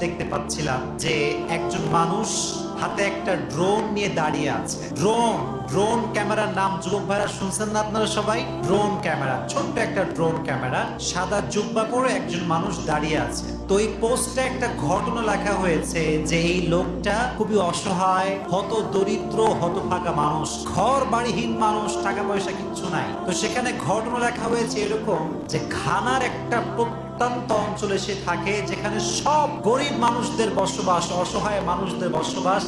দেখতে পাচ্ছিলাম যে একজন মানুষ হাতে একটা ড্রোন নিয়ে দাঁড়িয়ে আছে। ড্রোন ড্রোন ক্যামেরার নাম যুবক ভাইরা শুনছেন না আপনারা সবাই? ড্রোন ক্যামেরা, ছোট্ট একটা ড্রোন ক্যামেরা, সাদা জুব্বা পরে একজন মানুষ দাঁড়িয়ে আছে। তো এই পোস্টে একটা ঘটনা লেখা হয়েছে যে এই লোকটা খুবই অসহায়, হত দরিদ্র, হত ফাঁকা মানুষ, ঘর বাড়িহীন মানুষ, টাকা পয়সা কিচ্ছু নাই। তো সেখানে ঘটনা লেখা হয়েছে এরকম যে খানার একটা প্রত্যন্ত অঞ্চলে সে থাকে, যেখানে সব গরিব মানুষদের বসবাস, অসহায় মানুষদের বসবাস,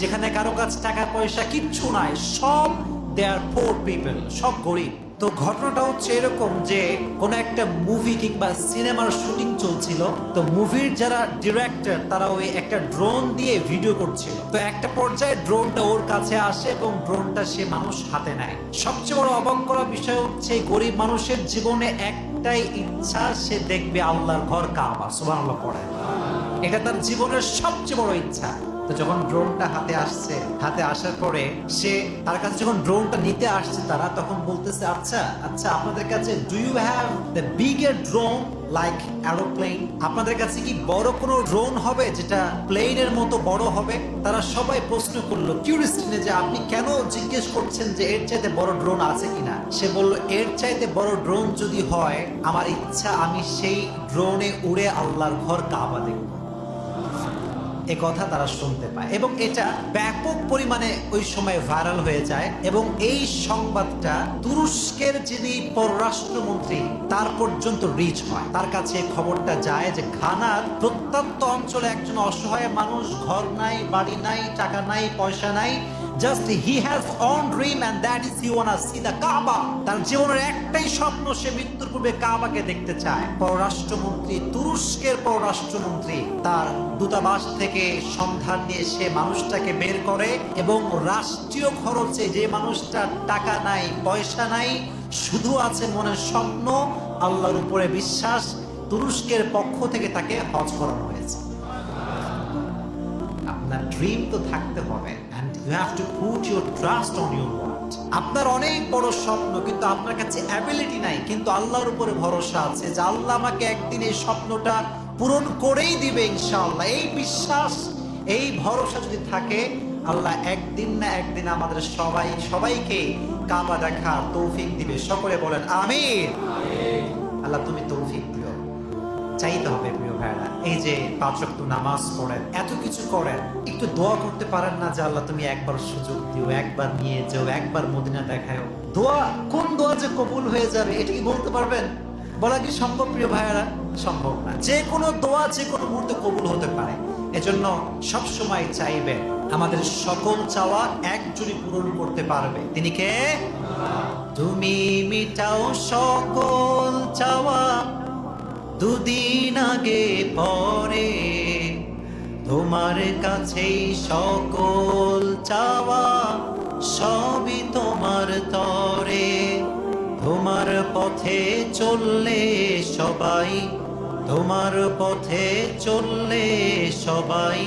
যেখানে কারও কাছে টাকা পয়সা কিচ্ছু নাই, সব দে আর ফোর পিপল সব গরিব। তো ঘটনাটা হচ্ছে এরকম যে কোনো একটা মুভি কিংবা সিনেমার শুটিং চলছিল। তো মুভির যারা ডিরেক্টর তারা ওই একটা ড্রোন দিয়ে ভিডিও করছিল। তো একটা পর্যায়ে ড্রোনটা ওর কাছে আসে এবং ড্রোনটা সে মানুষ হাতে নেয়। সবচেয়ে বড় অবাক করা বিষয় হচ্ছে, গরিব মানুষের জীবনে একটাই ইচ্ছা, সে দেখবে আল্লাহর ঘর কাবা। সুবহানাল্লাহ পড়ে। এটা তার জীবনের সবচেয়ে বড় ইচ্ছা। তো যখন ড্রোনটা হাতে আসছে, হাতে আসার পরে সে তার কাছে যখন ড্রোনটা নিতে আসছে তারা, তখন বলতেছে আচ্ছা আচ্ছা আপনাদের কাছে do you have the drone like aeroplane আপনাদের কাছে কি বড় কোনো ড্রোন হবে যেটা প্লেনের মতো বড় হবে? তারা সবাই প্রশ্ন করল কিউরিস্টিনে যে আপনি কেন জিজ্ঞেস করছেন যে এর চাইতে বড় ড্রোন আছে কিনা? সে বলল, এর চাইতে বড় ড্রোন যদি হয়, আমার ইচ্ছা আমি সেই ড্রোনে উড়ে আল্লাহর ঘর কাবা দেখব। এ কথা তারা শুনতে পায়। এবং এটা ব্যাপক পরিমাণে ওই সময় ভাইরাল হয়ে যায় এবং এই সংবাদটা তুরস্কের যিনি পররাষ্ট্রমন্ত্রী, তার পর্যন্ত রিচ হয়। তার কাছে খবরটা যায় যে ঘানার প্রত্যন্ত অঞ্চলে একজন অসহায় মানুষ, ঘর নাই, বাড়ি নাই, টাকা নাই, পয়সা নাই just he has one dream and that is you wanna see the Kaaba তার জীবনের একটাই স্বপ্ন, সে মৃত্যুর পূর্বে কাবাকে দেখতে চায়। পররাষ্ট্রমন্ত্রী, তুরস্কের পররাষ্ট্রমন্ত্রী, তার দূতাবাস থেকে সন্ধান নিয়ে সে মানুষটাকে বের করে এবং রাষ্ট্রীয় খরচে যে মানুষটার টাকা নাই, পয়সা নাই, শুধু আছে মনের স্বপ্ন, আল্লাহর উপরে বিশ্বাস, তুরস্কের পক্ষ থেকে তাকে হজ করানো হয়েছে। আপনার ড্রিম তো থাকতে হবে। And you have to put your trust on your word আপনার অনেক বড় স্বপ্ন কিন্তু আপনার কাছে অ্যাবিলিটি নাই কিন্তু আল্লাহর উপরে ভরসা আছে যে আল্লাহ আমাকে একদিন এই স্বপ্নটা পূরণ করেই দিবে ইনশাআল্লাহ। এই বিশ্বাস এই ভরসা যদি থাকে আল্লাহ একদিন না একদিন আমাদের সবাই সবাইকে কাবা দেখা তৌফিক দিবে। সকলে বলেন আমির আল্লাহ তুমি তৌফিক দিও। চাইতে হবে প্রিয় ভাইরা এই যে পাঁচ ওয়াক্ত নামাজ পড়েন এত কিছু করেন একটু দোয়া করতে পারেন না যে আল্লাহ তুমি একবার সুযোগ দিও একবার নিয়ে যাও একবার মদিনা দেখাও দোয়া কোন দোয়া যে কবুল হয়ে যাবে এটা কি বলতে পারবেন? বলা কি সম্ভব প্রিয় ভাইয়ারা? সম্ভব না। যে কোনো দোয়া যে কোনো মুহূর্তে কবুল হতে পারে। এজন্য সব সময় চাইবে আমাদের সকল চাওয়া একজনই পূরণ করতে পারবে। তিনি কে? তুমি মিটাও সকল চাওয়া। দুদিন আগে পরে তোমার কাছেই সকল চাওয়া সবই তোমার তরে। তোমার পথে চললে সবাই, তোমার পথে চললে সবাই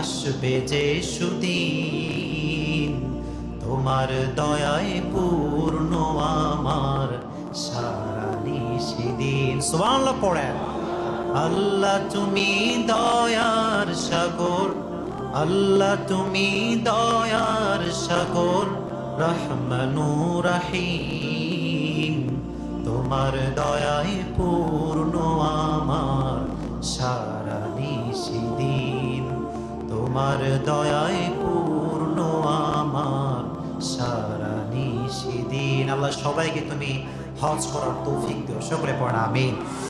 আসবে যে সুদিন। তোমার দয়ায় পূর্ণ আমার সারা নিশিদিন সুবহানাল্লাহ পড়েন। আল্লাহ তুমি দয়ার সাগর, আল্লাহ তুমি দয়ার সাগর, রহমানু রাহিম। তোমার দয়ায় পূর্ণ আমার সারা নিশি দিন তোমার দয়ায় পূর্ণ আমার সারা নিশি দিন আল্লাহ সবাইকে তুমি হজ করার তৌফিক দিও। সকলে পড়া আমিন।